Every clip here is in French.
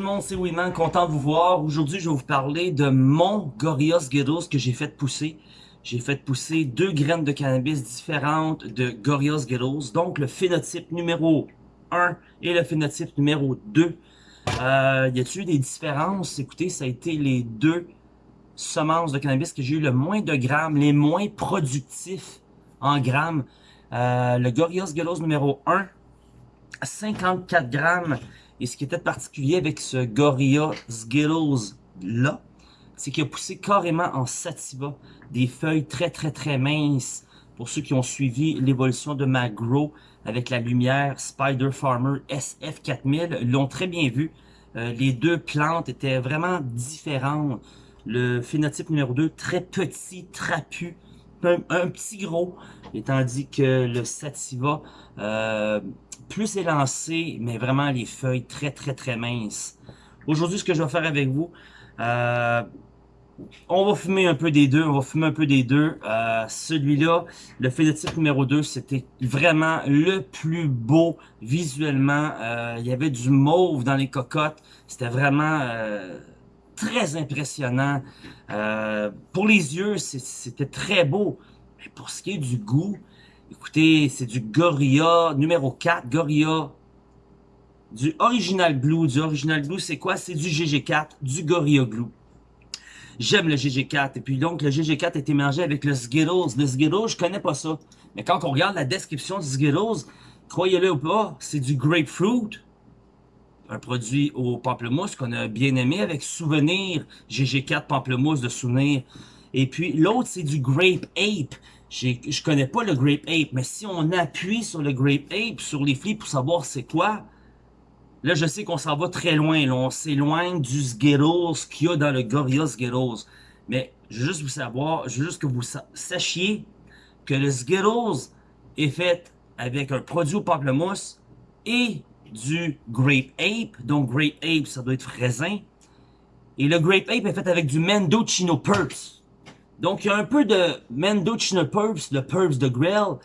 le monde, c'est Winman, content de vous voir. Aujourd'hui, je vais vous parler de mon Gorillaz Skittles que j'ai fait pousser. J'ai fait pousser deux graines de cannabis différentes de Gorillaz Skittles. Donc, le phénotype numéro 1 et le phénotype numéro 2. Euh, y a-t-il des différences? Écoutez, ça a été les deux semences de cannabis que j'ai eu le moins de grammes, les moins productifs en grammes. Euh, le Gorillaz Skittles numéro 1, 54 grammes et ce qui était particulier avec ce Gorilla Skittles là, c'est qu'il a poussé carrément en sativa, des feuilles très très très minces. Pour ceux qui ont suivi l'évolution de ma grow avec la lumière Spider Farmer SF4000, l'ont très bien vu. Euh, les deux plantes étaient vraiment différentes. Le phénotype numéro 2, très petit, trapu, un, petit gros, et tandis que le sativa, euh, plus élancé, mais vraiment les feuilles très très très minces. Aujourd'hui, ce que je vais faire avec vous, euh, on va fumer un peu des deux, on va fumer un peu des deux. Euh, Celui-là, le phénotype numéro 2, c'était vraiment le plus beau visuellement. Il y avait du mauve dans les cocottes. C'était vraiment très impressionnant. Euh, pour les yeux, c'était très beau. Mais pour ce qui est du goût, Écoutez, c'est du Gorilla numéro 4, Gorilla du Original Glue. Du Original Glue, c'est quoi? C'est du GG4, du Gorilla Glue. J'aime le GG4. Et puis donc, le GG4 été mélangé avec le Skittles. Le Skittles, je connais pas ça. Mais quand on regarde la description du Skittles, croyez-le ou pas, c'est du Grapefruit. Un produit au pamplemousse qu'on a bien aimé avec souvenir GG4 pamplemousse de souvenir. Et puis l'autre, c'est du Grape Ape je connais pas le Grape Ape, mais si on appuie sur le Grape Ape, sur les flics pour savoir c'est quoi, là je sais qu'on s'en va très loin, là, on s'éloigne du Skittles qu'il y a dans le Gorilla Skittles. Mais je veux juste vous savoir, je veux juste que vous sachiez que le Skittles est fait avec un produit au pamplemousse et du Grape Ape, donc Grape Ape ça doit être raisin, et le Grape Ape est fait avec du Mendocino Purps. Donc, il y a un peu de Mendocino Purps, le Purps de Grill.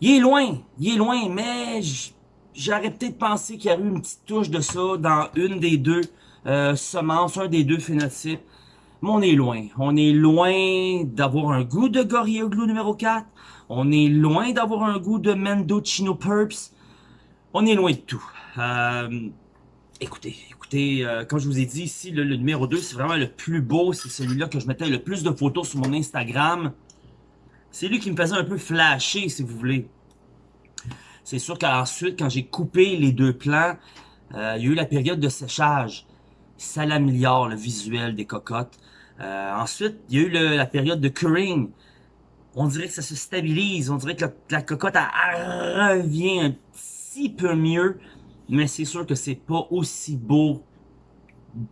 Il est loin, il est loin, mais j'aurais peut-être pensé qu'il y aurait eu une petite touche de ça dans une des deux euh, semences, un des deux phénotypes. Mais on est loin. On est loin d'avoir un goût de Gorilla Glue numéro 4. On est loin d'avoir un goût de Mendocino Purps. On est loin de tout. Euh, écoutez, écoutez, euh, comme je vous ai dit ici, le, numéro 2, c'est vraiment le plus beau. C'est celui-là que je mettais le plus de photos sur mon Instagram. C'est lui qui me faisait un peu flasher, si vous voulez. C'est sûr qu'ensuite, quand j'ai coupé les deux plans, euh, il y a eu la période de séchage. Ça l'améliore, le visuel des cocottes. Euh, ensuite, il y a eu la période de curing. On dirait que ça se stabilise. On dirait que la, cocotte revient un peu mieux mais c'est sûr que c'est pas aussi beau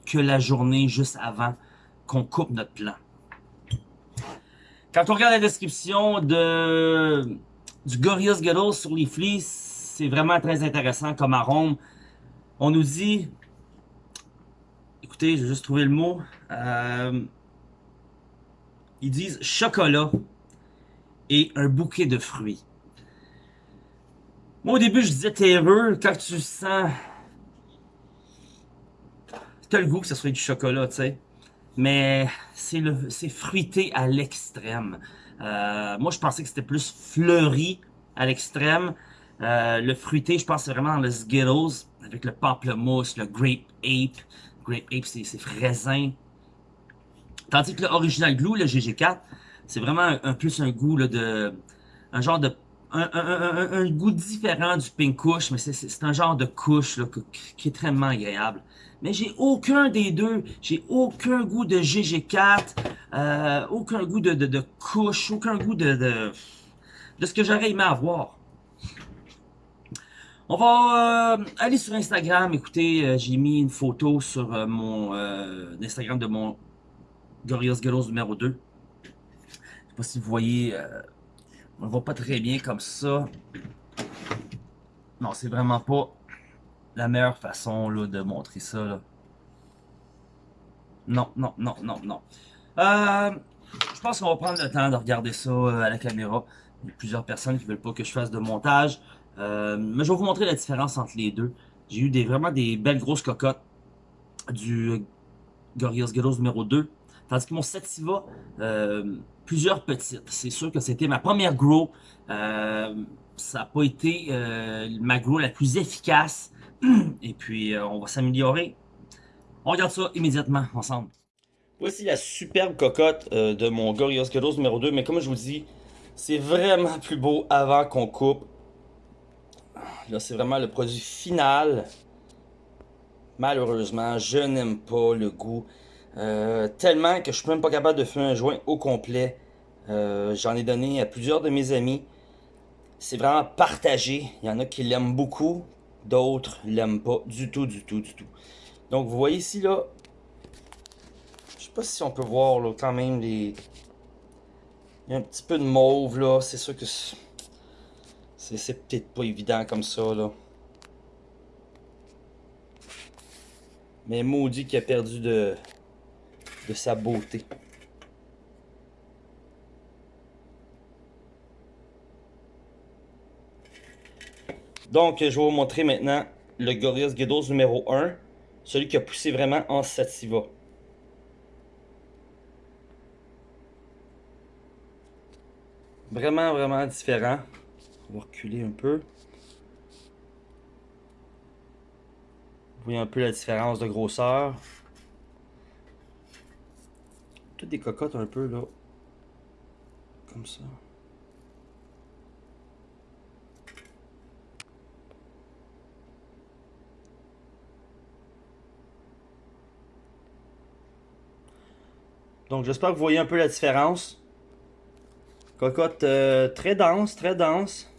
que la journée juste avant qu'on coupe notre plan. Quand on regarde la description de du Gorillaz Skittles sur les fleece, c'est vraiment très intéressant comme arôme. On nous dit, écoutez, je vais juste trouver le mot, euh, ils disent chocolat et un bouquet de fruits. Moi, au début, je disais terreux quand tu sens... T'as le goût que ce soit du chocolat, tu sais. Mais c'est le c'est fruité à l'extrême. Euh, moi, je pensais que c'était plus fleuri à l'extrême. Euh, le fruité, je pense vraiment dans le Skittles, avec le pamplemousse, le Grape Ape. Grape Ape, c'est raisin. Tandis que l'Original Glue, le GG4, c'est vraiment un, plus un goût là, de... Un genre de un, goût différent du pink couche, mais c'est un genre de couche là, qui est extrêmement agréable. Mais j'ai aucun des deux. J'ai aucun goût de GG4, euh, aucun goût de, de, couche, aucun goût de, de, de ce que j'aurais aimé avoir. On va euh, aller sur Instagram. Écoutez, euh, j'ai mis une photo sur mon Instagram de mon Gorillaz Girls numéro 2. Je sais pas si vous voyez on ne voit pas très bien comme ça. Non, c'est vraiment pas la meilleure façon là, de montrer ça. Non, non, non, non, non. Euh, je pense qu'on va prendre le temps de regarder ça euh, à la caméra. Il y a plusieurs personnes qui veulent pas que je fasse de montage. Euh, mais je vais vous montrer la différence entre les deux. J'ai eu des, vraiment des belles grosses cocottes. du Gorillaz Ghettos numéro 2. Tandis que mon Sativa, plusieurs petites. C'est sûr que c'était ma première grow. Euh, ça n'a pas été euh, ma grow la plus efficace. Et puis, on va s'améliorer. On regarde ça immédiatement ensemble. Voici la superbe cocotte de mon Gorillaz Ghettos numéro 2. Mais comme je vous dis, c'est vraiment plus beau avant qu'on coupe. Là, c'est vraiment le produit final. Malheureusement, je n'aime pas le goût. Euh, tellement que je suis même pas capable de faire un joint au complet. Euh, j'en ai donné à plusieurs de mes amis. C'est vraiment partagé. Il y en a qui l'aiment beaucoup. D'autres l'aiment pas du tout, du tout, du tout. Donc vous voyez ici là. Je sais pas si on peut voir là, quand même les. Il y a un petit peu de mauve là. C'est sûr que c'est peut-être pas évident comme ça là. Mais maudit qui a perdu de, sa beauté. Donc, je vais vous montrer maintenant le Gorillaz Ghettos numéro 1. Celui qui a poussé vraiment en sativa. Vraiment, vraiment différent. On va reculer un peu. Vous voyez un peu la différence de grosseur. Des cocottes un peu là. Comme ça. Donc j'espère que vous voyez un peu la différence. Cocotte euh, très dense, très dense.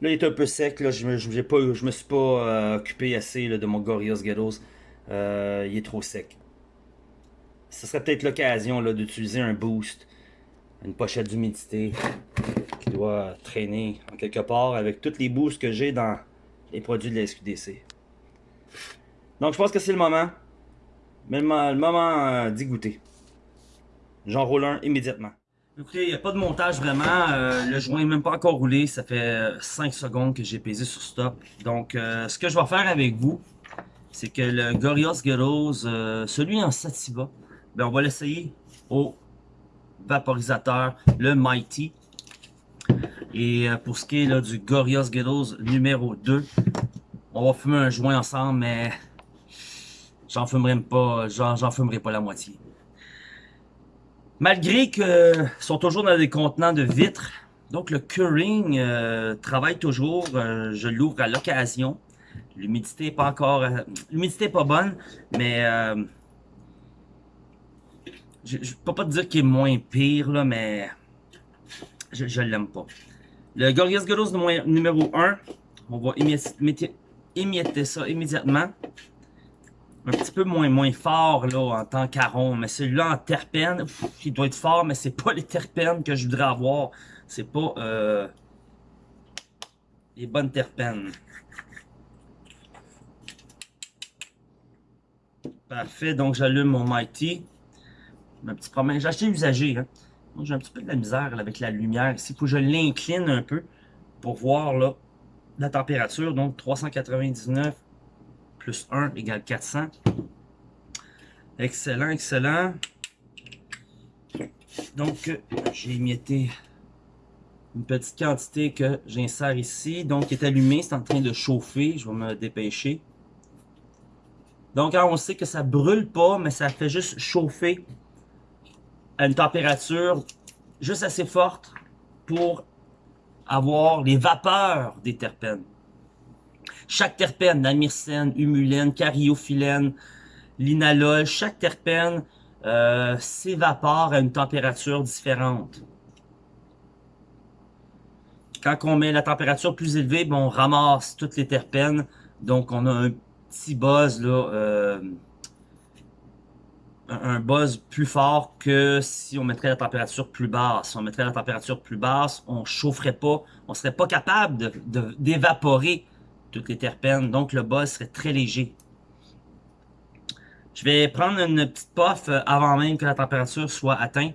Là, il est un peu sec. Là, je, me, suis pas euh, occupé assez de mon Gorillaz Ghettos. Euh, il est trop sec. Ce serait peut-être l'occasion d'utiliser un boost, une pochette d'humidité qui doit traîner en quelque part avec tous les boosts que j'ai dans les produits de la SQDC. Donc, je pense que c'est le moment. Le, moment euh, d'y goûter. J'en roule un immédiatement. Écoutez, il n'y a pas de montage vraiment. Euh, le joint n'est même pas encore roulé. Ça fait 5 secondes que j'ai pesé sur stop. Donc, euh, ce que je vais faire avec vous, c'est que le Gorillaz euh, celui en Sativa, ben, on va l'essayer au vaporisateur, le Mighty. Et pour ce qui est du Gorillaz Ghettos numéro 2, on va fumer un joint ensemble, mais j'en fumerai pas, j'en fumerai pas la moitié. Malgré qu'ils sont toujours dans des contenants de vitre, donc le curing euh, travaille toujours, euh, je l'ouvre à l'occasion. L'humidité n'est pas encore... Euh, l'humidité pas bonne, mais... je ne peux pas te dire qu'il est moins pire, là, mais... Je, je l'aime pas. Le Gorillaz Ghettos numéro 1, on va émietter ça immédiatement un petit peu moins, moins fort là, en tant qu'arôme. Mais celui-là en terpène, il doit être fort, mais c'est pas les terpènes que je voudrais avoir. C'est pas euh, les bonnes terpènes. Parfait, donc j'allume mon Mighty. J'ai acheté usagé. Hein. J'ai un petit peu de la misère avec la lumière. Ici, il faut que je l'incline un peu pour voir là, la température. Donc 399 plus 1 égale 400. Excellent, excellent. Donc, j'ai émietté une petite quantité que j'insère ici. Donc, il est allumé, c'est en train de chauffer. Je vais me dépêcher. Donc, on sait que ça brûle pas, mais ça fait juste chauffer à une température juste assez forte pour avoir les vapeurs des terpènes. Chaque terpène, la myrcène, humulène, cariophyllène, linalol, chaque terpène euh, s'évapore à une température différente. Quand on met la température plus élevée, on ramasse toutes les terpènes. Donc, on a un petit buzz, là, euh, un buzz plus fort que si on mettrait la température plus basse. Si on mettrait la température plus basse, on chaufferait pas, on serait pas capable d'évaporer toutes les terpènes. Donc, le buzz serait très léger. Je vais prendre une petite puff euh, avant même que la température soit atteinte.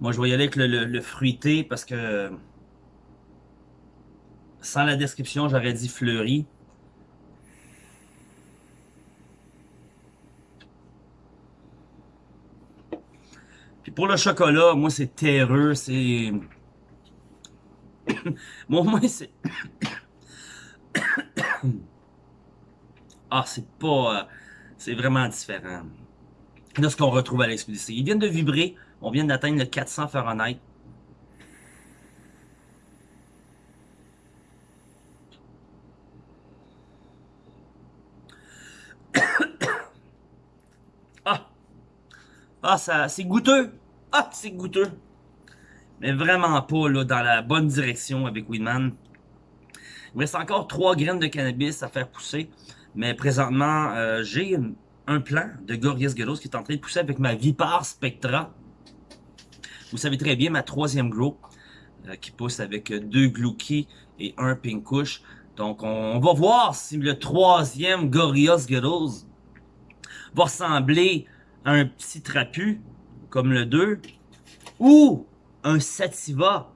Moi, je vais y aller avec le, fruité parce que sans la description, j'aurais dit fleuri. Puis pour le chocolat, moi, c'est terreux, c'est... moi, moi, c'est... ah, c'est pas... Euh, c'est vraiment différent de ce qu'on retrouve à l'expédition. Ils viennent de vibrer. On vient d'atteindre le 400 Fahrenheit. ah! Ah, ça, c'est goûteux! Ah, c'est goûteux! Mais vraiment pas dans la bonne direction avec Weedman. Il reste encore trois graines de cannabis à faire pousser. Mais présentement, euh, j'ai un plan de Gorias Geros qui est en train de pousser avec ma Vipar Spectra. Vous savez très bien, ma troisième grow, euh, qui pousse avec deux Glouki et un Pinkush. Donc, on, va voir si le troisième Gorias Geros va ressembler un petit trapu, comme le 2, ou un Sativa,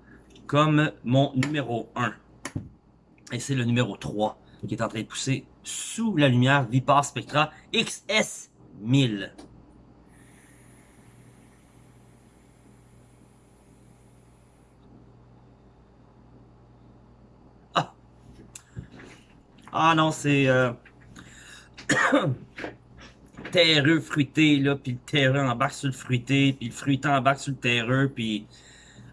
comme mon numéro 1. Et c'est le numéro 3 qui est en train de pousser sous la lumière Vipar Spectra XS1000. Ah! Ah non, c'est... Euh... terreux fruité, là, puis le terreux embarque sur le fruité, puis le fruité embarque sur le terreux, puis...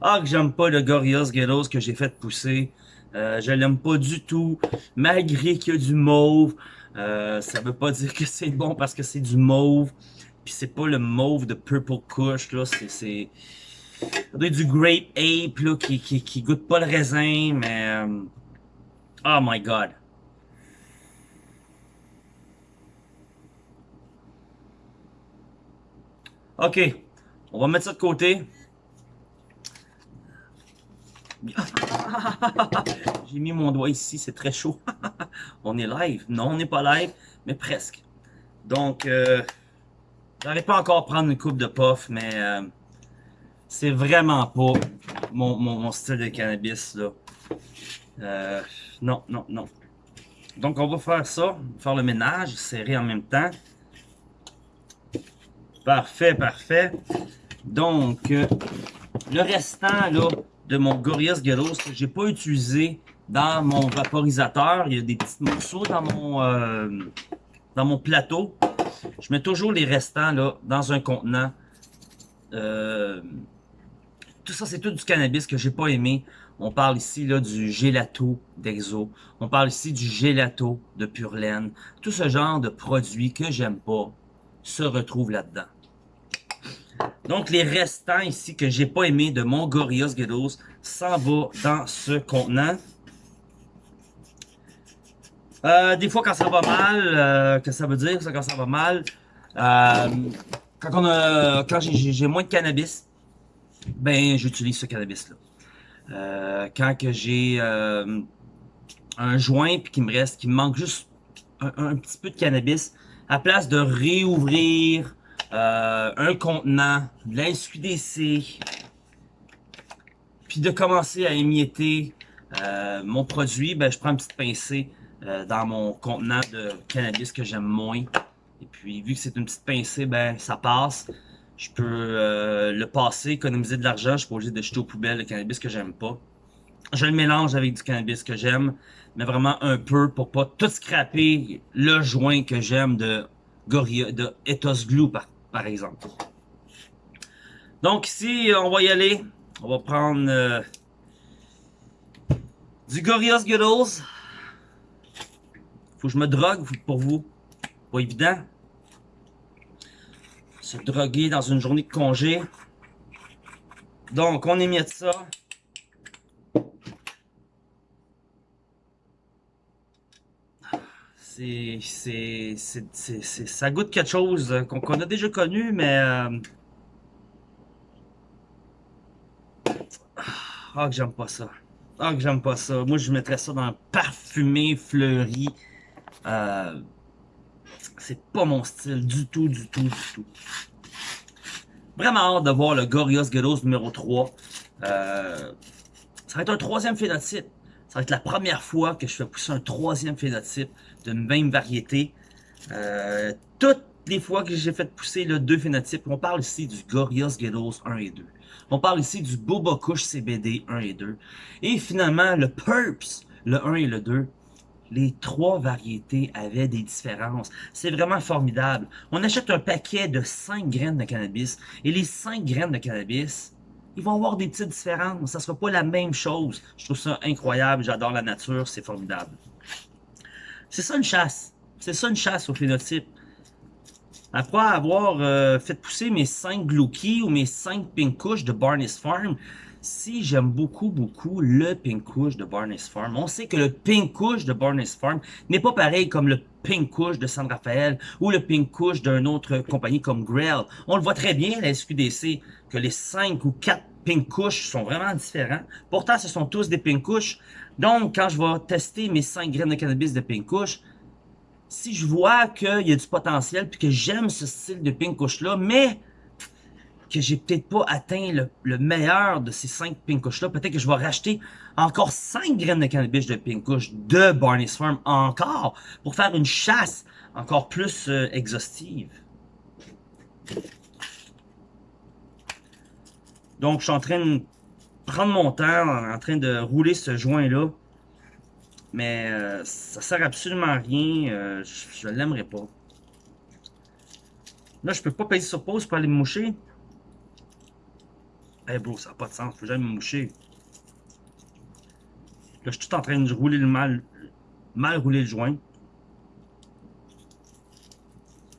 Ah, que j'aime pas le Gorillaz Ghettos que j'ai fait pousser. Euh, je l'aime pas du tout, malgré qu'il y a du mauve. Euh, ça veut pas dire que c'est bon parce que c'est du mauve. Puis c'est pas le mauve de Purple Kush, là. C'est du Grape Ape, là, qui, qui, qui, goûte pas le raisin, mais... Euh, oh my God. OK. On va mettre ça de côté. J'ai mis mon doigt ici, c'est très chaud. on est live? Non, on n'est pas live, mais presque. Donc, euh, j'arrive pas encore à prendre une coupe de puff, mais euh, c'est vraiment pas mon, style de cannabis. là. Euh, non, non, non. Donc, on va faire ça, faire le ménage, serrer en même temps. Parfait, parfait. Donc, euh, le restant, là, de mon Gorillaz Gelos que j'ai pas utilisé dans mon vaporisateur. Il y a des petits morceaux dans mon, euh, dans mon plateau. Je mets toujours les restants là, dans un contenant. Euh, tout ça, c'est tout du cannabis que j'ai pas aimé. On parle ici là, du gelato d'Exo. On parle ici du gelato de Pure Laine. Tout ce genre de produits que j'aime pas se retrouve là-dedans. Donc, les restants ici que j'ai pas aimé de mon Gorillaz Ghettos s'en va dans ce contenant. Euh, des fois, quand ça va mal, euh, que ça veut dire, ça, quand ça va mal, euh, quand, on a, quand j'ai moins de cannabis, ben, j'utilise ce cannabis-là. Quand que j'ai un joint puis qu'il me reste, qu'il me manque juste un, petit peu de cannabis, à place de réouvrir euh, un contenant, de SQDC, puis de commencer à émietter euh, mon produit, ben, je prends une petite pincée euh, dans mon contenant de cannabis que j'aime moins. Et puis, vu que c'est une petite pincée, ben, ça passe. Je peux le passer, économiser de l'argent. Je suis pas obligé de jeter aux poubelles le cannabis que j'aime pas. Je le mélange avec du cannabis que j'aime, mais vraiment un peu pour pas tout scraper le joint que j'aime de Gorilla, de Ethos Glue par, exemple. Donc ici, on va y aller. On va prendre euh, du Gorillaz Skittles. Faut que je me drogue pour vous. Pas évident. Se droguer dans une journée de congé. Donc, on émiette ça. C'est, ça goûte quelque chose qu'on a déjà connu, mais... Euh, ah, que j'aime pas ça. Ah, que j'aime pas ça. Moi, je mettrais ça dans parfumé fleuri. Euh, c'est pas mon style du tout, du tout, du tout. Vraiment hâte de voir le Gorios Gyros numéro 3. Euh, ça va être un troisième phénotype. Ça va être la première fois que je fais pousser un troisième phénotype même variété. Euh, toutes les fois que j'ai fait pousser le deux phénotypes, on parle ici du Gorios Gyros 1 et 2. On parle ici du Boba Kush CBD 1 et 2. Et finalement, le Purps, le 1 et le 2 les trois variétés avaient des différences. C'est vraiment formidable. On achète un paquet de 5 graines de cannabis et les 5 graines de cannabis, ils vont avoir des petites différences. Ça sera pas la même chose. Je trouve ça incroyable. J'adore la nature. C'est formidable. C'est ça une chasse. C'est ça une chasse au phénotype. Après avoir euh, fait pousser mes 5 Glookie ou mes 5 Pink Kush de Barney's Farm, si j'aime beaucoup, beaucoup le Pink Kush de Barney's Farm, on sait que le Pink Kush de Barney's Farm n'est pas pareil comme le Pink Kush de San Rafael ou le Pink Kush d'une autre compagnie comme Grail. On le voit très bien à la SQDC que les 5 ou 4 Pink Kush sont vraiment différents. Pourtant, ce sont tous des Pink Kush. Donc, quand je vais tester mes 5 graines de cannabis de Pink Kush, si je vois qu'il y a du potentiel puis que j'aime ce style de Pink Kush là, mais que j'ai peut-être pas atteint le, meilleur de ces 5 Kush-là. Peut-être que je vais racheter encore 5 graines de cannabis de Kush de Barney's Farm encore pour faire une chasse encore plus euh, exhaustive. Donc, je suis en train de prendre mon temps, en train de rouler ce joint-là. Mais euh, ça sert absolument à rien. Euh, je, ne l'aimerais pas. Là, je peux pas payer sur pause pour aller me moucher. Eh bro, ça n'a pas de sens, faut jamais me moucher. Là, je suis tout en train de rouler le mal, mal rouler le joint.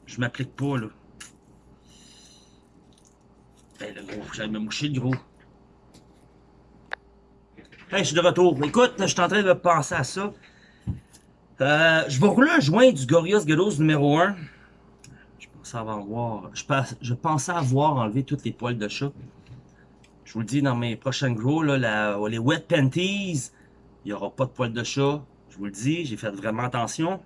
Je m'applique pas, là. Eh le gros, faut jamais me moucher, le gros. Hey, je suis de retour. Écoute, je suis en train de penser à ça. Euh, je vais rouler un joint du Gorios Gelos numéro 1. Je pensais avoir, je, je pensais avoir enlevé toutes les poils de chat. Je vous le dis dans mes prochains gros, là, les wet panties, il n'y aura pas de poils de chat. Je vous le dis, j'ai fait vraiment attention.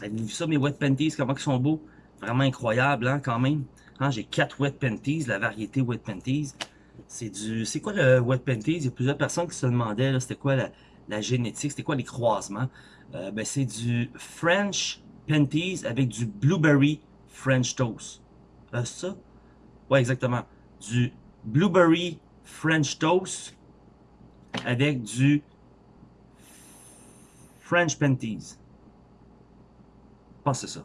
Avez-vous vu ça, mes wet panties, comment ils sont beaux? Vraiment incroyable, hein, quand même. Hein, j'ai quatre wet panties, la variété wet panties. C'est du. C'est quoi le wet panties? Il y a plusieurs personnes qui se demandaient, c'était quoi la, génétique, c'était quoi les croisements? Euh, ben, c'est du French panties avec du blueberry French toast. Euh, ça? Ouais, exactement. Du blueberry French toast avec du French panties. Je pense que c'est ça.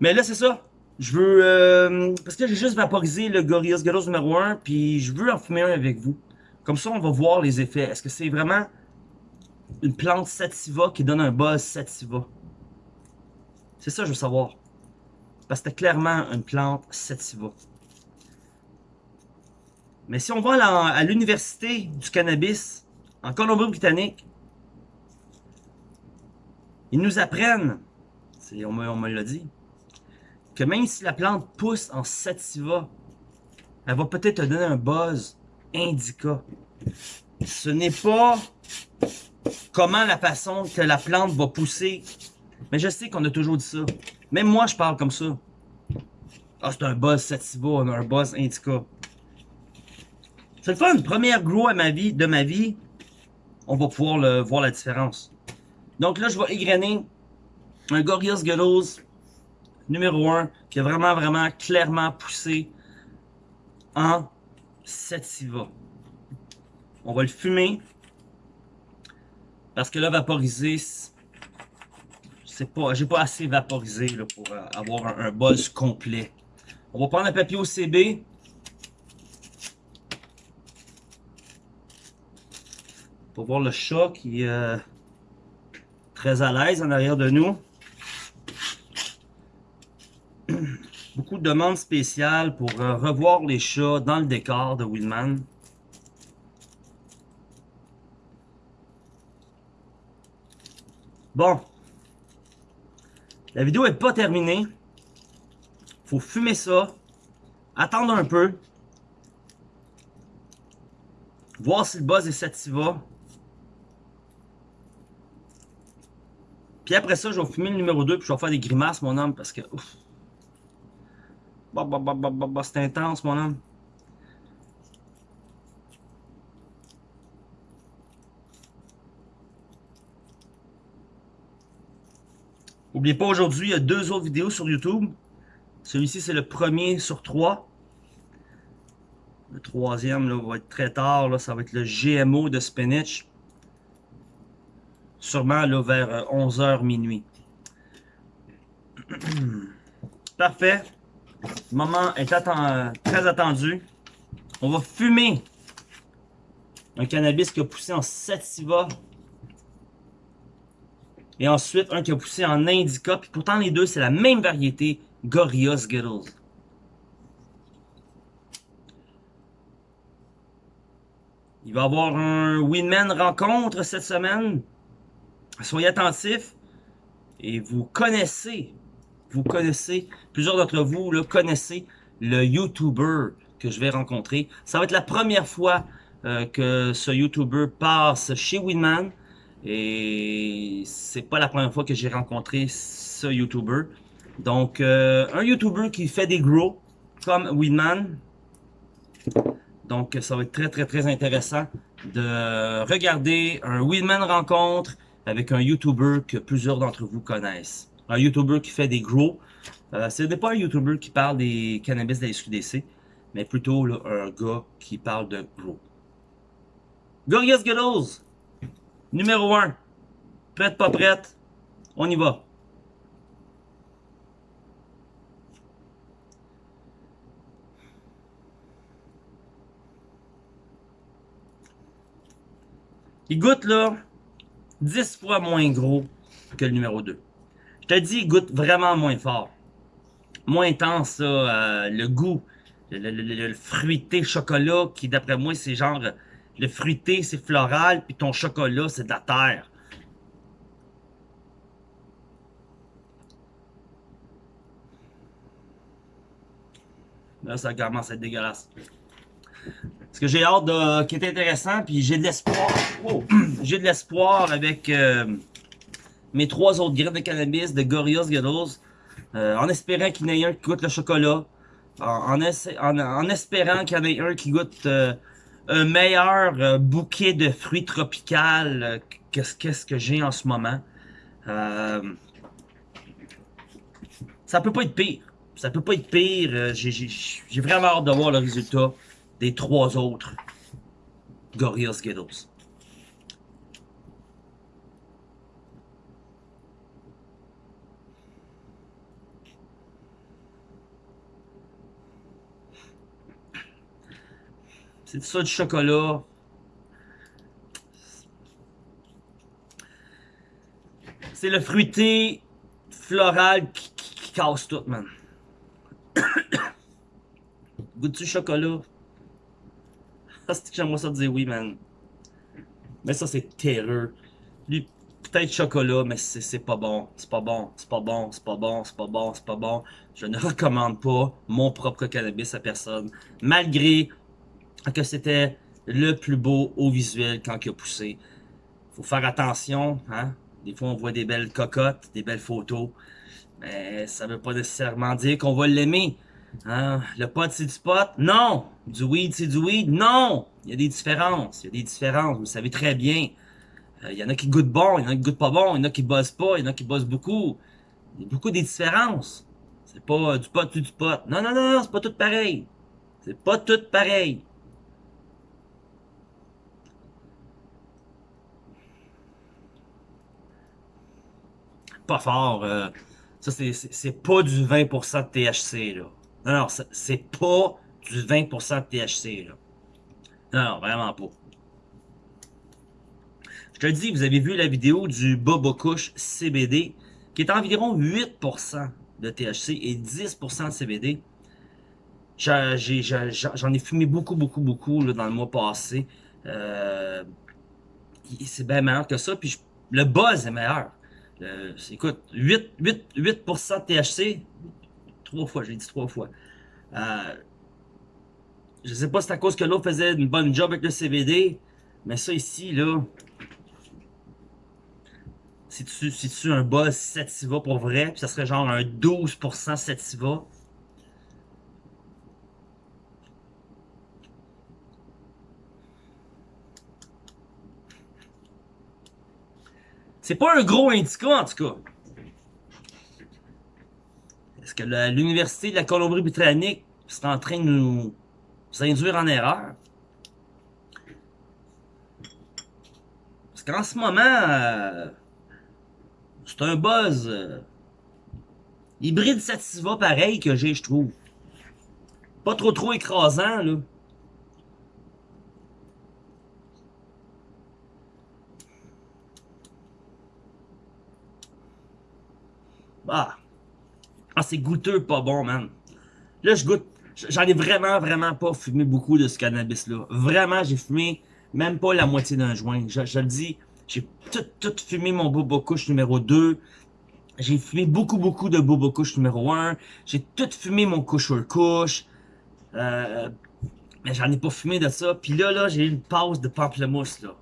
Mais là, c'est ça. Je veux... Euh, parce que j'ai juste vaporisé le Gorillaz Gyros numéro 1, puis je veux en fumer un avec vous. Comme ça, on va voir les effets. Est-ce que c'est vraiment une plante sativa qui donne un buzz sativa? C'est ça je veux savoir. Parce que c'était clairement une plante sativa. Mais si on va à l'université du cannabis, en Colombie-Britannique, ils nous apprennent, on me, l'a dit, que même si la plante pousse en sativa, elle va peut-être te donner un buzz indica. Ce n'est pas comment la façon que la plante va pousser. Mais je sais qu'on a toujours dit ça. Même moi, je parle comme ça. Ah, c'est un buzz sativa, on a un buzz indica. C'est le fun. Première grow à ma vie, de ma vie. On va pouvoir voir la différence. Donc là, je vais égrener un Gorillaz Gelos numéro 1 qui a vraiment, vraiment clairement poussé en sativa. On va le fumer. Parce que là, vaporiser, c'est pas, j'ai pas assez vaporisé pour euh, avoir un, un buzz complet. On va prendre un papier OCB. Pour voir le chat qui est euh, très à l'aise en arrière de nous. Beaucoup de demandes spéciales pour euh, revoir les chats dans le décor de Willman. Bon. La vidéo n'est pas terminée. Faut fumer ça. Attendre un peu. Voir si le buzz est sativa. Puis après ça, je vais fumer le numéro 2 puis je vais faire des grimaces, mon homme, parce que... Bon, bah, bah, bah, bah, bah, bah, c'est intense, mon homme. N'oubliez pas, aujourd'hui, il y a deux autres vidéos sur YouTube. Celui-ci, c'est le premier sur trois. Le troisième là, va être très tard. Là, ça va être le GMO de spinach. Sûrement là, vers 11h euh, minuit. Parfait. Le moment est très attendu. On va fumer un cannabis qui a poussé en sativa. Et ensuite, un qui a poussé en indica. Puis pourtant, les deux, c'est la même variété. Gorilla Skittles. Il va y avoir un Winman rencontre cette semaine. Soyez attentifs. Et vous connaissez, vous connaissez, plusieurs d'entre vous le connaissez le YouTuber que je vais rencontrer. Ça va être la première fois euh, que ce YouTuber passe chez Winman. Et c'est pas la première fois que j'ai rencontré ce YouTuber. Donc, euh, un YouTuber qui fait des gros, comme Winman. Donc, ça va être très, très, très intéressant de regarder un Winman rencontre avec un YouTuber que plusieurs d'entre vous connaissent. Un YouTuber qui fait des gros. Euh, ce n'est pas un YouTuber qui parle des cannabis de la SQDC, mais plutôt un gars qui parle de gros. Gorgeous Girls, numéro 1. Prête, pas prête, on y va. Il goûte là 10 fois moins gros que le numéro 2. Je te dis, il goûte vraiment moins fort. Moins intense, euh, le goût, le, fruité chocolat, qui d'après moi, c'est genre, le fruité, c'est floral, puis ton chocolat, c'est de la terre. Là, ça commence à être dégueulasse. Ce que j'ai hâte de, qui est intéressant, puis j'ai de l'espoir. Oh, j'ai de l'espoir avec euh, mes trois autres graines de cannabis de Gorillaz Gados. Euh, en espérant qu'il y en ait un qui goûte le chocolat. En, espérant qu'il y en ait un qui goûte euh, un meilleur bouquet de fruits tropicaux qu'est-ce -ce que j'ai en ce moment. ça peut pas être pire. Ça peut pas être pire. J'ai vraiment hâte de voir le résultat des trois autres Gorilla Skittles. C'est ça du chocolat. C'est le fruité floral qui, casse tout, man. Goûte du chocolat. C'est que j'aimerais ça dire oui, man. Mais ça, c'est terreux. Lui, peut-être chocolat, mais c'est pas bon. C'est pas bon, c'est pas bon, c'est pas bon, c'est pas bon, c'est pas bon. Je ne recommande pas mon propre cannabis à personne. Malgré que c'était le plus beau au visuel quand il a poussé. Faut faire attention, hein. Des fois, on voit des belles cocottes, des belles photos. Mais ça veut pas nécessairement dire qu'on va l'aimer. Hein? Le pot, c'est du pot? Non! Du weed, c'est du weed? Non! Il y a des différences. Il y a des différences. Vous le savez très bien. Euh, il y en a qui goûtent bon, il y en a qui goûtent pas bon, il y en a qui bossent pas, il y en a qui bossent beaucoup. Il y a beaucoup des différences. C'est pas du pot, du pot. Non, non, non, c'est pas tout pareil. C'est pas tout pareil. Pas fort. Euh, ça, c'est pas du 20% de THC, là. Non, non, c'est pas du 20% de THC. Non, vraiment pas. Je te dis, vous avez vu la vidéo du Bobo Kush CBD, qui est environ 8% de THC et 10% de CBD. J'en ai, fumé beaucoup, beaucoup, beaucoup dans le mois passé. Euh, c'est bien meilleur que ça. Le buzz est meilleur. Écoute, 8, 8, 8% de THC, Trois fois, j'ai dit trois fois. Euh, je sais pas si c'est à cause que l'autre faisait une bonne job avec le CBD, mais ça ici, là, si tu, si tu un buzz Sativa pour vrai, puis ça serait genre un 12% Sativa, C'est pas un gros indica, en tout cas. Est-ce que l'Université de la Colombie-Britannique serait en train de nous induire en erreur? Parce qu'en ce moment, euh, c'est un buzz euh, hybride sativa pareil que j'ai, je trouve. Pas trop trop écrasant, là. Ah. Ah, c'est goûteux, pas bon, man. Là, je goûte. J'en ai vraiment, vraiment pas fumé beaucoup de ce cannabis-là. Vraiment, j'ai fumé même pas la moitié d'un joint. Je, le dis, j'ai tout, tout fumé mon Bobo Couche numéro 2. J'ai fumé beaucoup, beaucoup de Bobo Couche numéro 1. J'ai tout fumé mon couche couche. Mais j'en ai pas fumé de ça. Puis là, là, j'ai eu une pause de pamplemousse, là.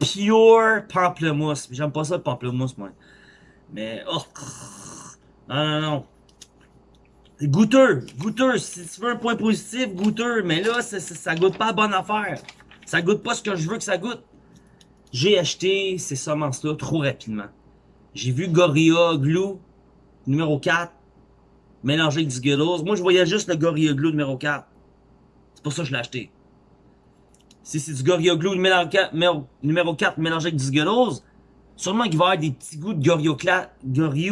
Pure pamplemousse. J'aime pas ça, le pamplemousse, moi. Mais, oh, non, non, non. Goûteux, goûteux. Si tu veux un point positif, goûteux. Mais là, ça, ça, goûte pas bonne affaire. Ça goûte pas ce que je veux que ça goûte. J'ai acheté ces semences-là trop rapidement. J'ai vu Gorilla Glue numéro 4 mélangé avec du Skittles. Moi, je voyais juste le Gorilla Glue numéro 4. C'est pour ça que je l'ai acheté. Si c'est du Gorilla Glue numéro 4, numéro 4 mélangé avec du Skittles, Sûrement qu'il va y avoir des petits goûts de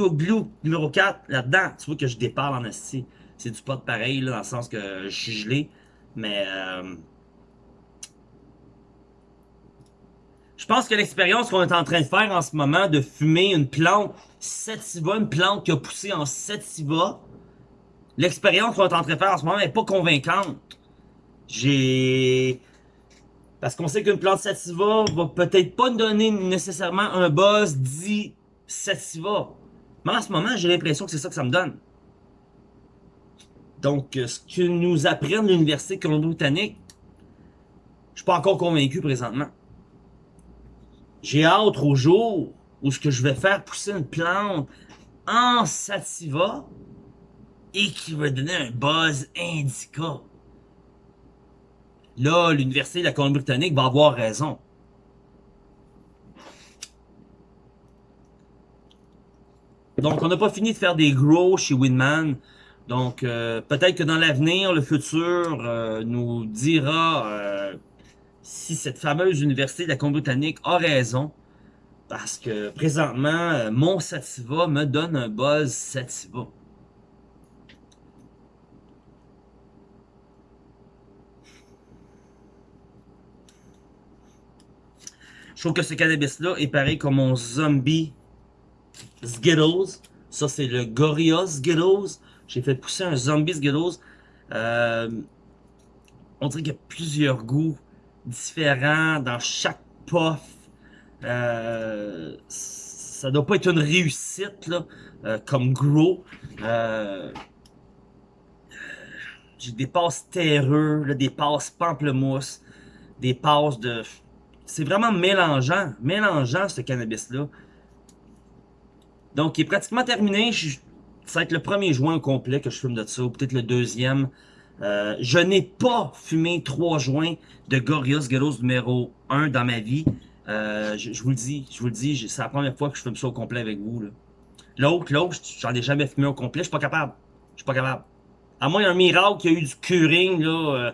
Glue numéro 4 là-dedans. Tu vois que je déparle en esti. C'est du pot pareil, là, dans le sens que je suis gelé. Mais... Euh... Je pense que l'expérience qu'on est en train de faire en ce moment, de fumer une plante sativa, une plante qui a poussé en sativa, l'expérience qu'on est en train de faire en ce moment n'est pas convaincante. J'ai... Parce qu'on sait qu'une plante sativa va peut-être pas donner nécessairement un buzz dit sativa. Mais en ce moment, j'ai l'impression que c'est ça que ça me donne. Donc, euh, ce que nous apprennent l'Université Colombie-Britannique, je suis pas encore convaincu présentement. J'ai hâte au jour où ce que je vais faire pousser une plante en sativa et qui va donner un buzz indica. Là, l'Université de la Colombie-Britannique va avoir raison. Donc, on n'a pas fini de faire des grows chez Winman. Donc, euh, peut-être que dans l'avenir, le futur euh, nous dira euh, si cette fameuse Université de la Colombie-Britannique a raison. Parce que présentement, mon Sativa me donne un buzz Sativa. Je que ce cannabis-là est pareil comme mon zombie Skittles. Ça, c'est le Gorilla Skittles. J'ai fait pousser un zombie Skittles. Euh, on dirait qu'il y a plusieurs goûts différents dans chaque puff. Euh, ça doit pas être une réussite, là, euh, comme Grow. J'ai des passes terreux, des passes pamplemousse, des passes de c'est vraiment mélangeant, mélangeant ce cannabis-là. Donc, il est pratiquement terminé. ça va être le premier joint complet que je fume de ça, ou peut-être le deuxième. Euh, je n'ai pas fumé trois joints de Gorillaz Girls numéro 1 dans ma vie. Euh, je, vous le dis, je vous le dis, c'est la première fois que je fume ça au complet avec vous. L'autre, l'autre, j'en ai jamais fumé au complet, je suis pas capable. Je suis pas capable. À moins un miracle qui a eu du curing, là, euh,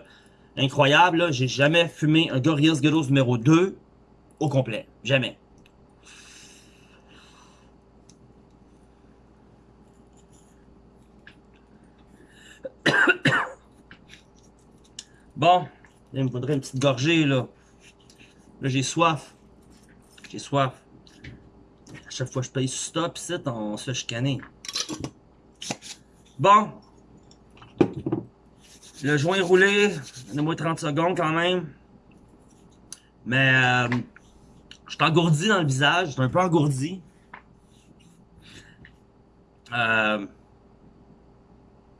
incroyable. J'ai jamais fumé un Gorillaz Girls numéro 2 au complet. Jamais. bon, il me faudrait une petite gorgée, là. Là, j'ai soif. J'ai soif. À chaque fois que je paye stop, ici, on se fait chicaner. Bon, le joint roulé, donne-moi 30 secondes quand même. Mais euh, je suis engourdi dans le visage, je suis un peu engourdi. Euh,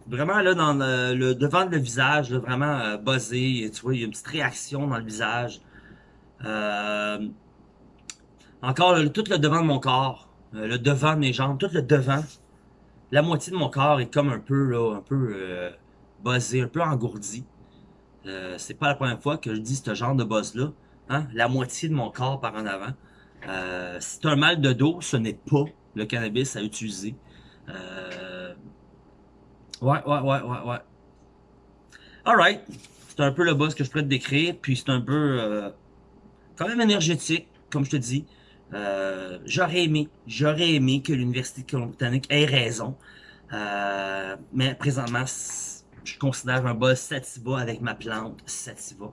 vraiment là dans le, devant de le visage, vraiment euh, buzzé, tu vois, il y a une petite réaction dans le visage. Euh, encore tout le devant de mon corps, le devant de mes jambes, tout le devant. La moitié de mon corps est comme un peu là, un peu buzzé, un peu engourdi. Euh, c'est pas la première fois que je dis ce genre de buzz-là. Hein? La moitié de mon corps par en avant. Euh, c'est un mal de dos, ce n'est pas le cannabis à utiliser. Euh, ouais, ouais, ouais, ouais, ouais. Alright. C'est un peu le boss que je pourrais te décrire. Puis c'est un peu euh, quand même énergétique, comme je te dis. Euh, j'aurais aimé, j'aurais aimé que l'Université de Colombie-Britannique ait raison. Euh, mais présentement, je considère un buzz sativa avec ma plante sativa.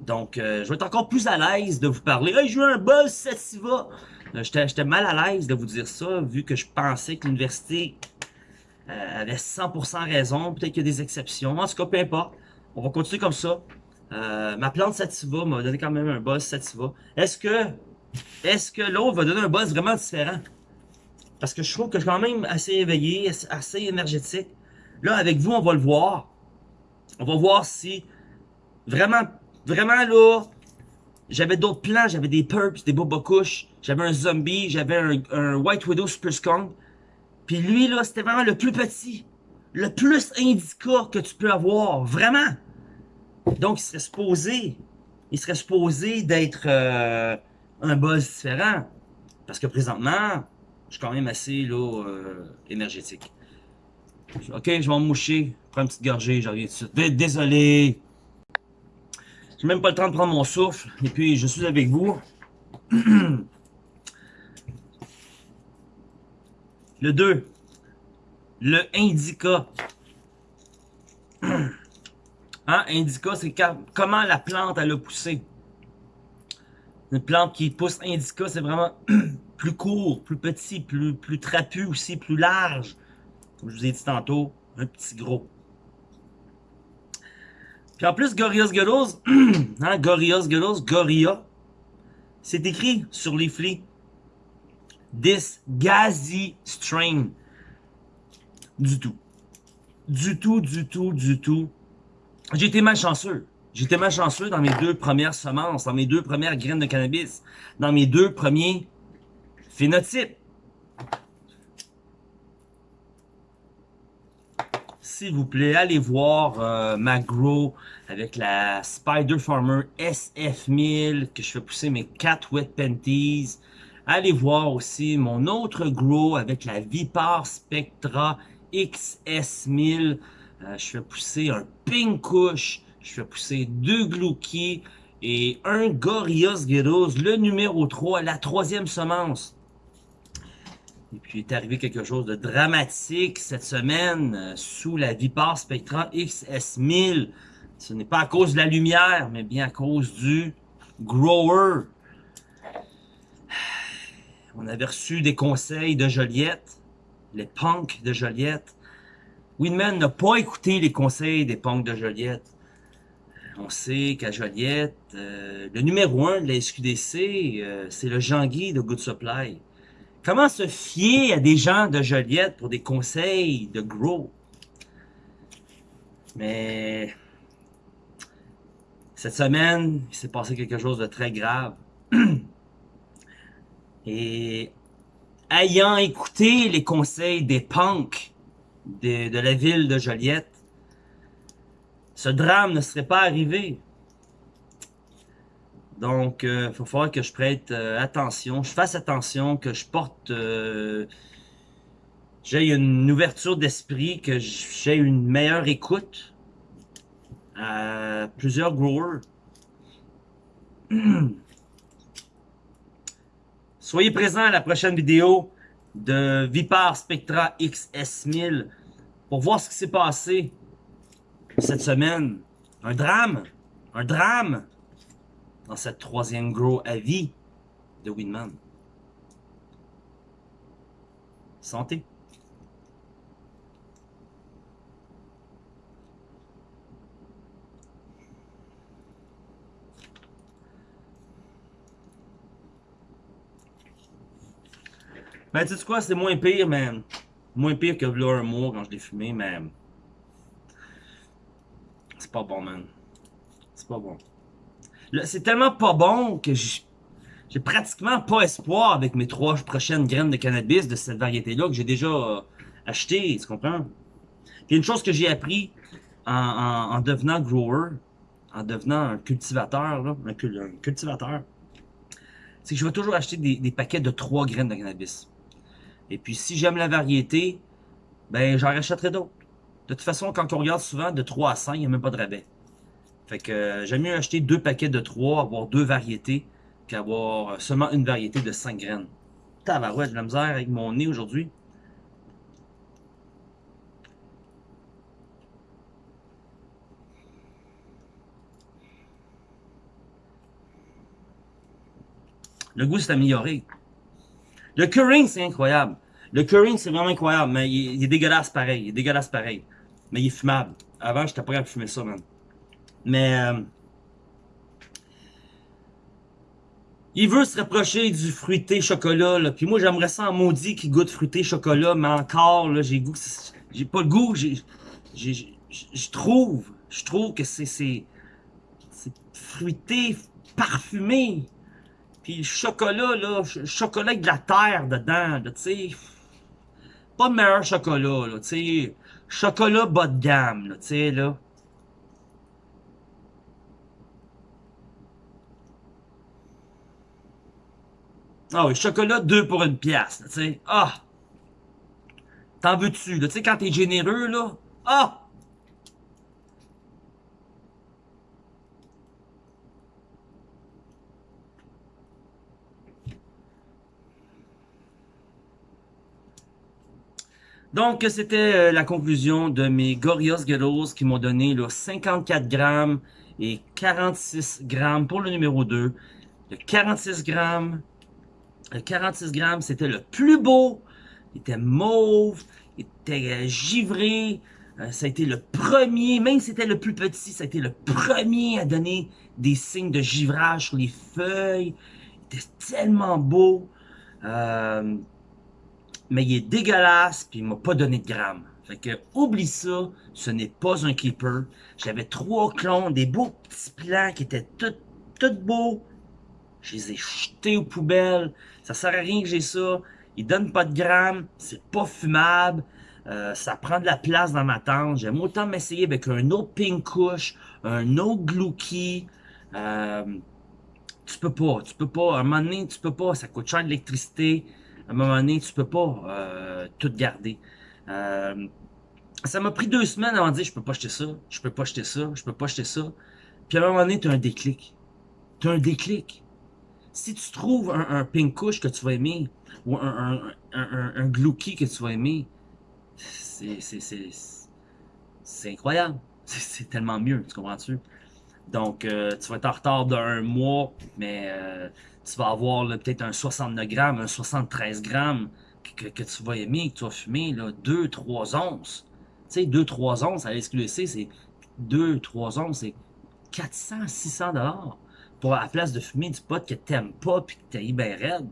Donc, euh, je vais être encore plus à l'aise de vous parler. Hey, je veux un buzz sativa! Euh, J'étais mal à l'aise de vous dire ça, vu que je pensais que l'université euh, avait 100% raison. Peut-être qu'il y a des exceptions. En tout cas, peu importe. On va continuer comme ça. Ma plante sativa m'a donné quand même un buzz sativa. Est-ce que est-ce que l'autre va donner un buzz vraiment différent? Parce que je trouve que je suis quand même assez éveillé, assez énergétique. Là, avec vous, on va le voir. On va voir si vraiment, vraiment là, j'avais d'autres plans. J'avais des purps, des boba couches. J'avais un zombie, j'avais un, un, White Widow Super Skunk. Puis lui, là, c'était vraiment le plus petit. Le plus indica que tu peux avoir. Vraiment. Donc, il serait supposé, il serait supposé d'être euh, un buzz différent. Parce que présentement, je suis quand même assez là, euh, énergétique. Ok, je vais me moucher. Prends une petite gorgée, j'arrive tout de suite. Désolé. J'ai même pas le temps de prendre mon souffle. Et puis, je suis avec vous. Le 2. Le indica. hein, indica, c'est comment la plante elle a poussé? Une plante qui pousse indica, c'est vraiment plus court, plus petit, plus, plus trapu aussi, plus large. Comme je vous ai dit tantôt, un petit gros. Puis en plus, Gorillaz Gullos, hein, Gorillaz c'est écrit sur les flics. This gazi strain. Du tout. Du tout, du tout, du tout. J'ai été malchanceux. J'étais malchanceux dans mes deux premières semences, dans mes deux premières graines de cannabis, dans mes deux premiers phénotypes. S'il vous plaît, allez voir euh, ma grow avec la Spider Farmer SF1000 que je fais pousser mes 4 wet panties. Allez voir aussi mon autre grow avec la Vipar Spectra XS1000. Euh, je fais pousser un Pink. Je fais pousser deux Glouki et un Gorillaz Gyros, le numéro 3, la troisième semence. Et puis, il est arrivé quelque chose de dramatique cette semaine euh, sous la Vipar Spectra XS1000. Ce n'est pas à cause de la lumière, mais bien à cause du grower. On avait reçu des conseils de Joliette, les punks de Joliette. Winman n'a pas écouté les conseils des punks de Joliette. On sait qu'à Joliette, euh, le numéro un de la SQDC, euh, c'est le Jean-Guy de Good Supply. Comment se fier à des gens de Joliette pour des conseils de grow? Mais cette semaine, il s'est passé quelque chose de très grave. Et ayant écouté les conseils des punks de, de la ville de Joliette, ce drame ne serait pas arrivé. Donc, il euh, faut que je prête euh, attention, je fasse attention, que je porte... Euh, j'ai une ouverture d'esprit, que j'ai une meilleure écoute à plusieurs growers. Soyez présents à la prochaine vidéo de Vipar Spectra XS1000 pour voir ce qui s'est passé cette semaine. Un drame, un drame dans cette troisième grow à vie de Winman. Santé. Ben, tu sais quoi, c'est moins pire, mais moins pire que un mois quand je l'ai fumé, mais c'est pas bon, man. C'est pas bon. C'est tellement pas bon que j'ai pratiquement pas espoir avec mes trois prochaines graines de cannabis de cette variété-là que j'ai déjà euh, acheté, tu comprends? Une chose que j'ai appris en, en, devenant grower, en devenant un cultivateur, un, cultivateur, c'est que je vais toujours acheter des, paquets de 3 graines de cannabis. Et puis, si j'aime la variété, ben, j'en rachèterai d'autres. De toute façon, quand on regarde souvent, de 3 à 5, il n'y a même pas de rabais. Fait que euh, j'aime mieux acheter deux paquets de 3, avoir deux variétés, puis avoir seulement une variété de 5 graines. Tabarouette, de la misère avec mon nez aujourd'hui. Le goût s'est amélioré. Le curring, c'est incroyable. Le curring, c'est vraiment incroyable, mais il, est dégueulasse pareil. Il est dégueulasse pareil. Mais il est fumable. Avant, j'étais pas capable de fumer ça, man. Mais... Euh, il veut se rapprocher du fruité chocolat, là. Puis moi, j'aimerais ça en maudit qui goûte fruité chocolat, mais encore, là, j'ai goût... J'ai pas le goût. Je trouve... Je trouve que c'est... Fruité, parfumé. Puis le chocolat, là, chocolat avec de la terre dedans. Pas le meilleur chocolat, là, tu. Chocolat bas de gamme, sais, là. Ah oui, chocolat 2 pour une pièce, tu sais. Ah! T'en veux-tu, là? Tu sais, quand t'es généreux, là. Ah! Donc, c'était euh, la conclusion de mes Gorios Ghettos qui m'ont donné 54 grammes et 46 grammes pour le numéro 2. Le 46 grammes, 46 grammes, c'était le plus beau. Il était mauve, il était euh, givré. Euh, ça a été le premier, même si c'était le plus petit, ça a été le premier à donner des signes de givrage sur les feuilles. Il était tellement beau. Euh, mais il est dégueulasse, puis il m'a pas donné de grammes. Fait que, oublie ça, ce n'est pas un keeper. J'avais trois clones, des beaux petits plants qui étaient tout, tout beaux. Je les ai jetés aux poubelles. Ça sert à rien que j'ai ça. Il donne pas de grammes, c'est pas fumable. Euh, ça prend de la place dans ma tente. J'aime autant m'essayer avec un autre Pink un autre Glouki. Euh, tu peux pas, tu peux pas. À un moment donné, tu peux pas. Ça coûte cher d'électricité à un moment donné, tu peux pas euh, tout garder. Ça m'a pris deux semaines avant de dire, je peux pas acheter ça, je peux pas acheter ça, je peux pas acheter ça. Puis à un moment donné, tu as un déclic. Tu as un déclic. Si tu trouves un, un pink couche que tu vas aimer, ou un, un, un, glouki que tu vas aimer, c'est incroyable. C'est tellement mieux, tu comprends-tu? Donc, euh, tu vas être en retard d'un mois, mais euh, tu vas avoir peut-être un 69 grammes, un 73 grammes que, tu vas aimer, que tu vas fumer, 2-3 onces. Tu sais, 2-3 onces à SQDC, c'est 2-3 onces, c'est 400-600 dollars pour à la place de fumer du pot que t'aimes pas puis que t'es bien raide.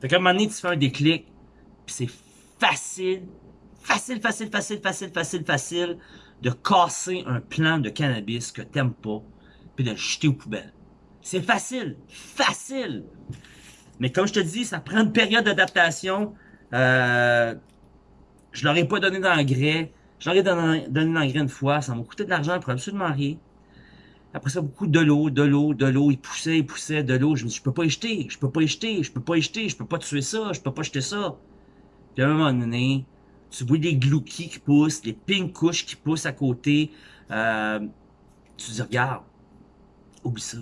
Fait qu'à un moment donné, tu fais un déclic, puis c'est facile, facile, facile, facile, facile, facile, facile de casser un plant de cannabis que t'aimes pas, puis de le jeter aux poubelles. C'est facile, facile. Mais comme je te dis, ça prend une période d'adaptation. Euh, je leur ai pas donné d'engrais. Je leur ai donné, donné d'engrais une fois. Ça m'a coûté de l'argent pour absolument rien. Après ça, beaucoup de l'eau, de l'eau, de l'eau. Il poussait, il poussait de l'eau. Je me dis, je peux pas y jeter, je peux pas y jeter, je peux pas y jeter, je peux pas tuer ça, je peux pas jeter ça. Puis à un moment donné, tu vois des glouki qui poussent, des pink couches qui poussent à côté. Euh, tu dis, regarde, oublie ça.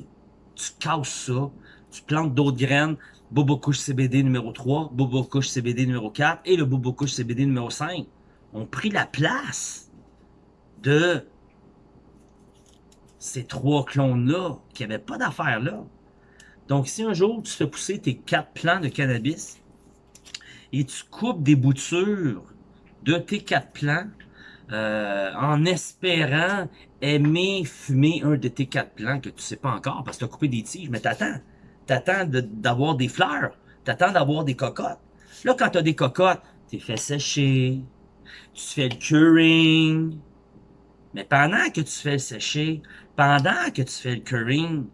Tu casses ça, tu plantes d'autres graines. Bobo Couche CBD numéro 3, Bobo Couche CBD numéro 4 et le Bobo Couche CBD numéro 5 ont pris la place de ces trois clones-là qui n'avaient pas d'affaires là. Donc, si un jour tu fais pousser tes quatre plants de cannabis et tu coupes des boutures de tes quatre plants euh, en espérant aimer fumer un de tes quatre plants que tu sais pas encore parce que tu as coupé des tiges, mais t'attends. T'attends d'avoir des fleurs. T'attends d'avoir des cocottes. Là, quand tu as des cocottes, tu fais sécher, tu fais le curing. Mais pendant que tu fais le sécher, pendant que tu fais le curing,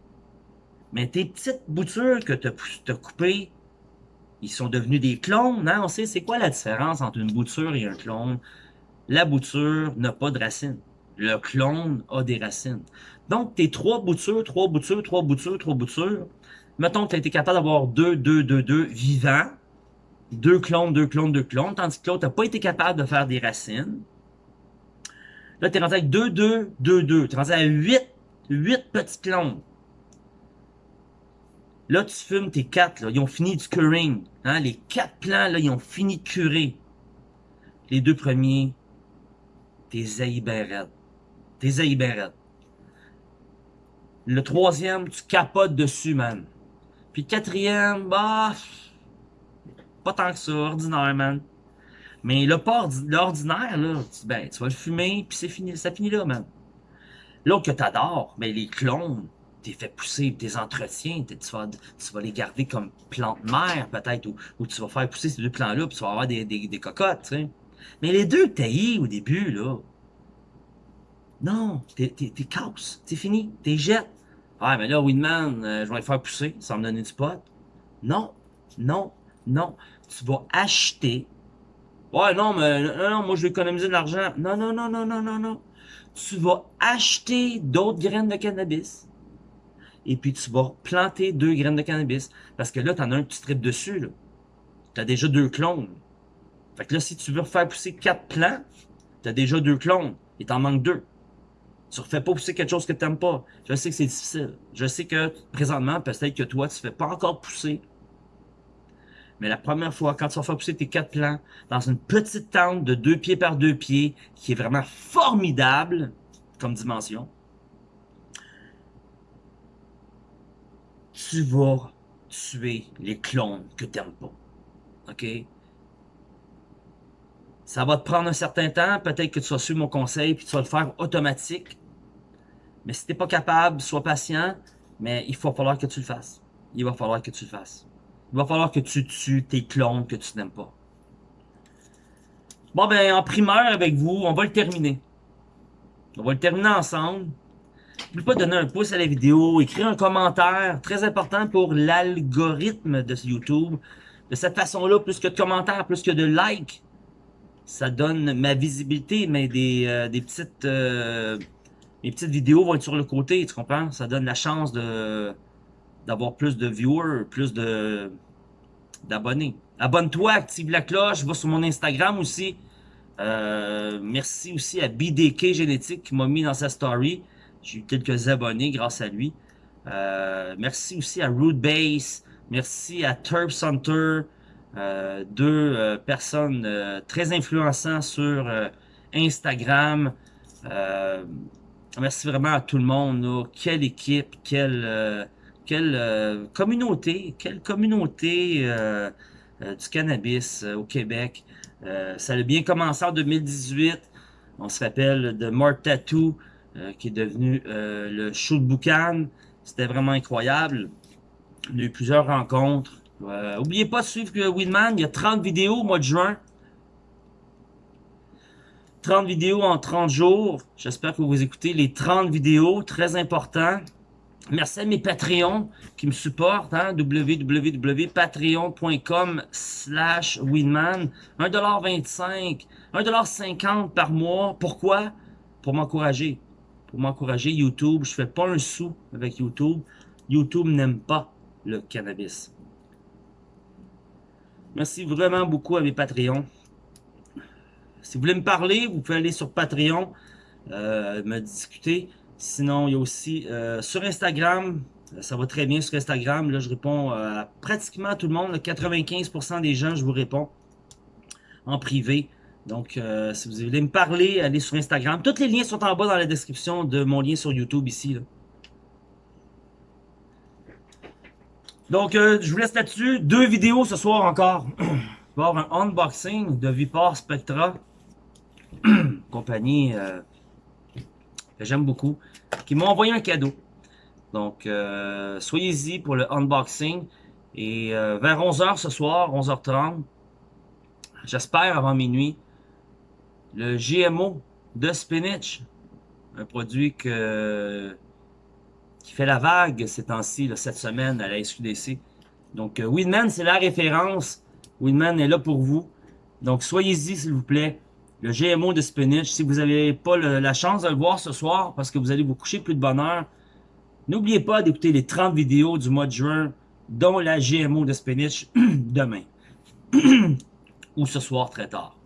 mais tes petites boutures que tu as, coupées, ils sont devenus des clones. Hein? On sait c'est quoi la différence entre une bouture et un clone? La bouture n'a pas de racines. Le clone a des racines. Donc, tes trois boutures, trois boutures, trois boutures, trois boutures, mettons que tu as été capable d'avoir deux, deux, deux, deux vivants, deux clones, deux clones, deux clones, tandis que l'autre n'a pas été capable de faire des racines. Là, tu es rendu avec 2, 2, 2, 2. Tu es rendu à 8, 8 petits clones. Là, tu fumes tes 4, là, ils ont fini de curing. Hein? Les 4 plants, là, ils ont fini de curer. Les deux premiers, t'es raide. T'es ben Le troisième, tu capotes dessus, man. Puis le quatrième, bah, pas tant que ça, ordinaire, man. Mais le pas l'ordinaire, là, tu, ben, tu vas le fumer, puis c'est fini, ça finit là, man. L'autre que t'adores, ben, les clones, t'es fait pousser, tes entretiens, tu vas, tu vas les garder comme plantes mères, peut-être, ou, tu vas faire pousser ces deux plants-là, puis tu vas avoir des, des, des cocottes. Mais les deux t'as au début, là, non, t'es casse, c'est fini, t'es jettes. Ah, mais là, Winman, euh, je vais les faire pousser, ça va me donner du pot. Non, non, non. Tu vas acheter. Ouais, non, mais non, non, moi je vais économiser de l'argent. Non, non, non, non, non, non, non. Tu vas acheter d'autres graines de cannabis. Et puis tu vas planter deux graines de cannabis. Parce que là, t'en as un tu tripes dessus. Là. T'as déjà deux clones. Fait que là, si tu veux refaire pousser quatre plants, t'as déjà deux clones. Il t'en manque deux. Tu refais pas pousser quelque chose que tu n'aimes pas. Je sais que c'est difficile. Je sais que présentement, peut-être que toi, tu ne fais pas encore pousser. Mais la première fois, quand tu vas faire pousser tes quatre plants dans une petite tente de deux pieds par deux pieds, qui est vraiment formidable comme dimension, tu vas tuer les clones que tu n'aimes pas. OK? Ça va te prendre un certain temps. Peut-être que tu vas suivre mon conseil puis tu vas le faire automatique. Mais si tu n'es pas capable, sois patient, mais il va falloir que tu le fasses. Il va falloir que tu le fasses. Il va falloir que tu tues tes clones que tu n'aimes pas. Bon, ben, en primeur avec vous, on va le terminer. On va le terminer ensemble. N'oublie pas de donner un pouce à la vidéo, écrire un commentaire, très important pour l'algorithme de YouTube. De cette façon-là, plus que de commentaires, plus que de likes, ça donne ma visibilité, mais des, euh, des petites... Euh, mes petites vidéos vont être sur le côté, tu comprends? Ça donne la chance de d'avoir plus de viewers, plus de d'abonnés. Abonne-toi, active la cloche, va sur mon Instagram aussi. Euh, merci aussi à BDK Génétique qui m'a mis dans sa story. J'ai eu quelques abonnés grâce à lui. Euh, merci aussi à Rootbase. Merci à Turb Hunter. Euh, deux personnes très influençantes sur Instagram. Merci vraiment à tout le monde. Quelle équipe, quelle, euh, quelle euh, communauté, quelle communauté euh, du cannabis au Québec. ça a bien commencé en 2018. On se rappelle de Mark Tattoo, qui est devenu le show de Boucan. C'était vraiment incroyable. On a eu plusieurs rencontres. N'oubliez pas de suivre Winman. Il y a 30 vidéos au mois de juin. 30 vidéos en 30 jours. J'espère que vous écoutez les 30 vidéos, très important. Merci à mes Patreons qui me supportent, hein, www.patreon.com slash winman. 1,25$, 1,50$ par mois. Pourquoi? Pour m'encourager. Pour m'encourager YouTube. Je fais pas un sou avec YouTube. YouTube n'aime pas le cannabis. Merci vraiment beaucoup à mes Patreons. Si vous voulez me parler, vous pouvez aller sur Patreon, euh, me discuter. Sinon, il y a aussi euh, sur Instagram, ça va très bien sur Instagram. Là, je réponds euh, à pratiquement tout le monde. 95% des gens, je vous réponds en privé. Donc, si vous voulez me parler, allez sur Instagram. Tous les liens sont en bas dans la description de mon lien sur YouTube ici. Donc, je vous laisse là-dessus. Deux vidéos ce soir encore. Il va un unboxing de Vipar Spectra. compagnie euh, que j'aime beaucoup, qui m'a envoyé un cadeau. Donc, euh, soyez-y pour le unboxing. Et euh, vers 11h ce soir, 11h30, j'espère avant minuit, le GMO de spinach. Un produit qui fait la vague ces temps-ci, cette semaine à la SQDC. Donc, Winman, c'est la référence. Winman est là pour vous. Donc, soyez-y, s'il vous plaît le GMO de spinach. Si vous n'avez pas la chance de le voir ce soir, parce que vous allez vous coucher plus de bonne heure, n'oubliez pas d'écouter les 30 vidéos du mois de juin dont la GMO de spinach demain. Ou ce soir très tard.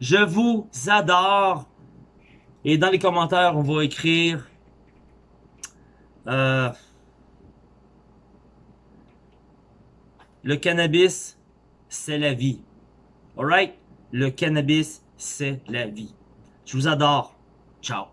Je vous adore. Et dans les commentaires, on va écrire... Euh, le cannabis, c'est la vie. Alright? Le cannabis, c'est la vie. Je vous adore. Ciao.